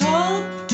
sharp